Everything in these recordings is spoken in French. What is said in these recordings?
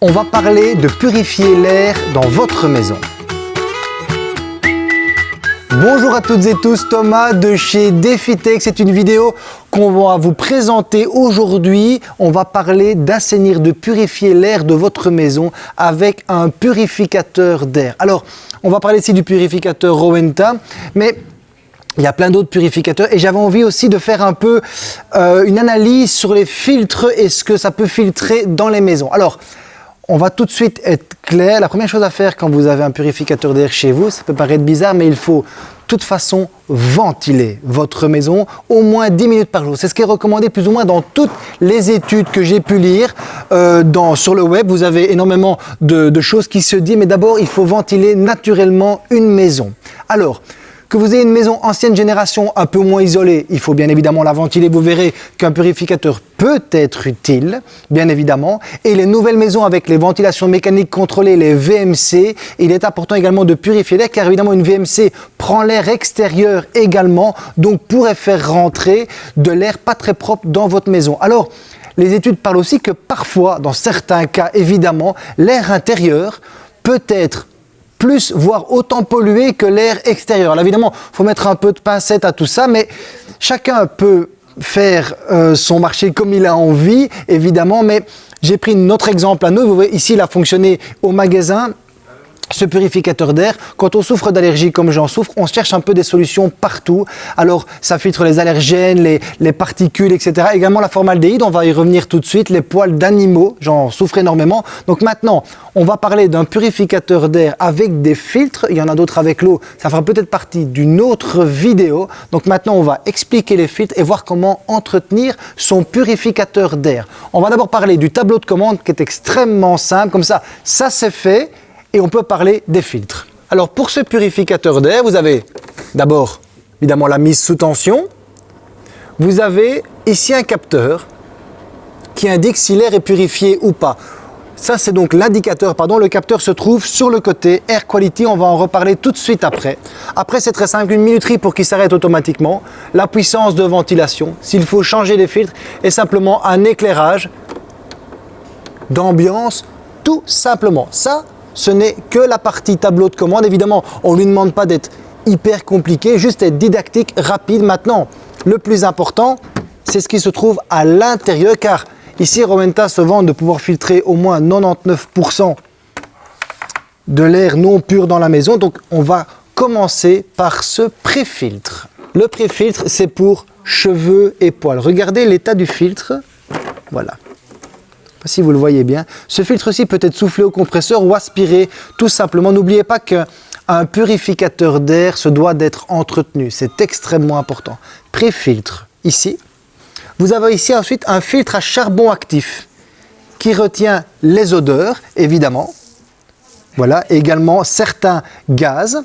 on va parler de purifier l'air dans votre maison. Bonjour à toutes et tous, Thomas de chez DefiTech. C'est une vidéo qu'on va vous présenter aujourd'hui. On va parler d'assainir, de purifier l'air de votre maison avec un purificateur d'air. Alors, on va parler ici du purificateur Rowenta, mais il y a plein d'autres purificateurs et j'avais envie aussi de faire un peu euh, une analyse sur les filtres et ce que ça peut filtrer dans les maisons. Alors, on va tout de suite être clair. La première chose à faire quand vous avez un purificateur d'air chez vous, ça peut paraître bizarre, mais il faut de toute façon ventiler votre maison au moins 10 minutes par jour. C'est ce qui est recommandé plus ou moins dans toutes les études que j'ai pu lire euh, sur le web. Vous avez énormément de, de choses qui se disent, mais d'abord, il faut ventiler naturellement une maison. Alors, que vous ayez une maison ancienne génération un peu moins isolée, il faut bien évidemment la ventiler. Vous verrez qu'un purificateur peut être utile, bien évidemment. Et les nouvelles maisons avec les ventilations mécaniques contrôlées, les VMC, il est important également de purifier l'air car évidemment une VMC prend l'air extérieur également, donc pourrait faire rentrer de l'air pas très propre dans votre maison. Alors, les études parlent aussi que parfois, dans certains cas évidemment, l'air intérieur peut être plus, voire autant pollué que l'air extérieur. Alors évidemment, il faut mettre un peu de pincette à tout ça, mais chacun peut faire euh, son marché comme il a envie, évidemment, mais j'ai pris notre exemple à nous. Vous voyez, ici, il a fonctionné au magasin ce purificateur d'air, quand on souffre d'allergies comme j'en souffre, on cherche un peu des solutions partout. Alors, ça filtre les allergènes, les, particules, etc. Également la formaldéhyde, on va y revenir tout de suite. Les poils d'animaux, j'en souffre énormément. Donc maintenant, on va parler d'un purificateur d'air avec des filtres. Il y en a d'autres avec l'eau. Ça fera peut-être partie d'une autre vidéo. Donc maintenant, on va expliquer les filtres et voir comment entretenir son purificateur d'air. On va d'abord parler du tableau de commande qui est extrêmement simple. Comme ça, ça c'est fait et on peut parler des filtres. Alors pour ce purificateur d'air, vous avez d'abord évidemment la mise sous tension. Vous avez ici un capteur qui indique si l'air est purifié ou pas. Ça, c'est donc l'indicateur, pardon, le capteur se trouve sur le côté Air Quality, on va en reparler tout de suite après. Après, c'est très simple, une minuterie pour qu'il s'arrête automatiquement, la puissance de ventilation, s'il faut changer les filtres, et simplement un éclairage d'ambiance, tout simplement. Ce n'est que la partie tableau de commande. Évidemment, on ne lui demande pas d'être hyper compliqué, juste être didactique, rapide. Maintenant, le plus important, c'est ce qui se trouve à l'intérieur, car ici, Rowenta se vante de pouvoir filtrer au moins 99% de l'air non pur dans la maison. Donc, on va commencer par ce pré-filtre. Le pré-filtre, c'est pour cheveux et poils. Regardez l'état du filtre. Voilà si vous le voyez bien. Ce filtre-ci peut être soufflé au compresseur ou aspiré tout simplement. N'oubliez pas qu'un purificateur d'air se doit d'être entretenu. C'est extrêmement important. Pré-filtre, ici. Vous avez ici ensuite un filtre à charbon actif qui retient les odeurs, évidemment. Voilà, également certains gaz.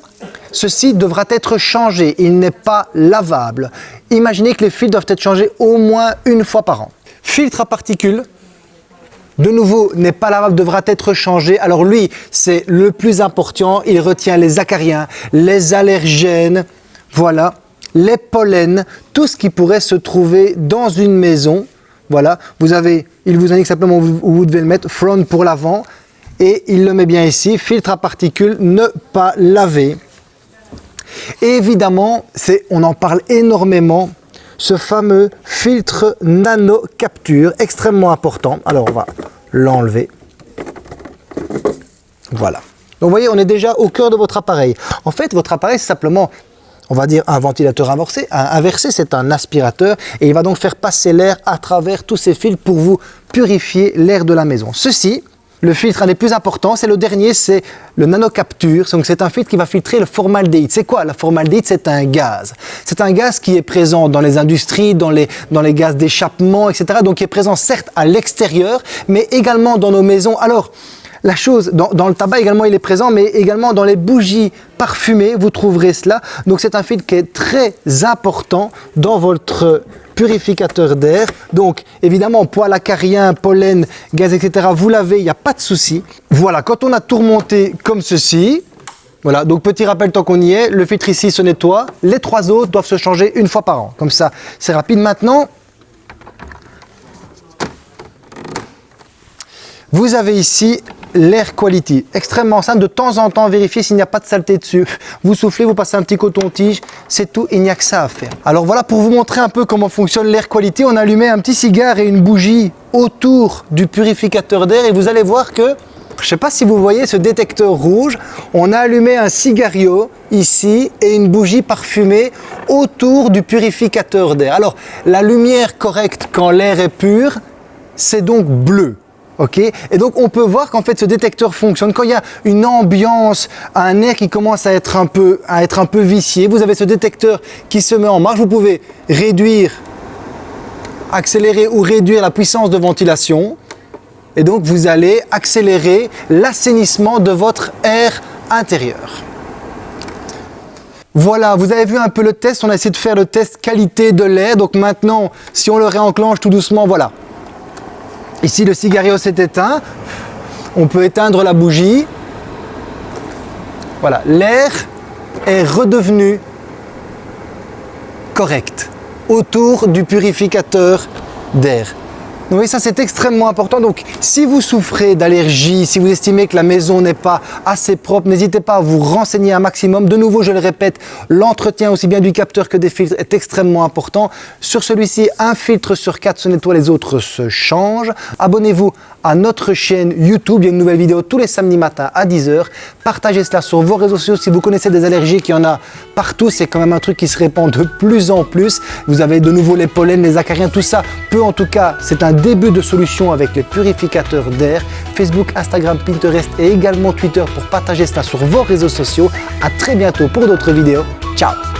Ceci devra être changé, il n'est pas lavable. Imaginez que les filtres doivent être changés au moins une fois par an. Filtre à particules, de nouveau, n'est pas lavable, devra être changé. Alors lui, c'est le plus important. Il retient les acariens, les allergènes, voilà, les pollens, tout ce qui pourrait se trouver dans une maison. Voilà, vous avez, il vous indique simplement où vous devez le mettre, front pour l'avant, et il le met bien ici, filtre à particules, ne pas laver. Et évidemment, on en parle énormément, ce fameux filtre nano capture, extrêmement important. Alors on va l'enlever. Voilà. Donc vous voyez, on est déjà au cœur de votre appareil. En fait, votre appareil, c'est simplement, on va dire, un ventilateur inversé. inversé, c'est un aspirateur et il va donc faire passer l'air à travers tous ces fils pour vous purifier l'air de la maison. Ceci, le filtre, un des plus importants, c'est le dernier, c'est le nanocapture. Donc c'est un filtre qui va filtrer le formaldéhyde. C'est quoi? La formaldéhyde C'est un gaz. C'est un gaz qui est présent dans les industries, dans les, dans les gaz d'échappement, etc. Donc qui est présent certes à l'extérieur, mais également dans nos maisons. Alors, la chose, dans, le tabac également il est présent, mais également dans les bougies parfumées, vous trouverez cela. Donc c'est un filtre qui est très important dans votre purificateur d'air. Donc, évidemment, poils acariens, pollen, gaz, etc., vous l'avez, il n'y a pas de souci. Voilà, quand on a tout remonté comme ceci, voilà, donc petit rappel tant qu'on y est, le filtre ici se nettoie, les trois autres doivent se changer une fois par an. Comme ça, c'est rapide. Maintenant, Vous avez ici l'air quality, extrêmement simple, de temps en temps vérifier s'il n'y a pas de saleté dessus. Vous soufflez, vous passez un petit coton-tige, c'est tout, il n'y a que ça à faire. Alors voilà, pour vous montrer un peu comment fonctionne l'air quality, on allumait un petit cigare et une bougie autour du purificateur d'air et vous allez voir que je ne sais pas si vous voyez ce détecteur rouge, on a allumé un cigario ici et une bougie parfumée autour du purificateur d'air. Alors la lumière correcte quand l'air est pur, c'est donc bleu. Ok Et donc on peut voir qu'en fait ce détecteur fonctionne. Quand il y a une ambiance, un air qui commence à être un peu, à être un peu vicié, vous avez ce détecteur qui se met en marche. Vous pouvez réduire, accélérer ou réduire la puissance de ventilation. Et donc vous allez accélérer l'assainissement de votre air intérieur. Voilà, vous avez vu un peu le test, on a essayé de faire le test qualité de l'air. Donc maintenant, si on le réenclenche tout doucement, voilà, Ici, le cigario s'est éteint. On peut éteindre la bougie. Voilà, l'air est redevenu correct autour du purificateur d'air. Oui, ça c'est extrêmement important. Donc, si vous souffrez d'allergie, si vous estimez que la maison n'est pas assez propre, n'hésitez pas à vous renseigner un maximum. De nouveau, je le répète, l'entretien aussi bien du capteur que des filtres est extrêmement important. Sur celui-ci, un filtre sur quatre se nettoie, les autres se changent. Abonnez-vous à notre chaîne YouTube. Il y a une nouvelle vidéo tous les samedis matins à 10h. Partagez cela sur vos réseaux sociaux. Si vous connaissez des allergies, qu'il y en a partout, c'est quand même un truc qui se répand de plus en plus. Vous avez de nouveau les pollens, les acariens, tout ça peut en tout cas, c'est un début de solution avec les purificateurs d'air. Facebook, Instagram, Pinterest et également Twitter pour partager cela sur vos réseaux sociaux. À très bientôt pour d'autres vidéos. Ciao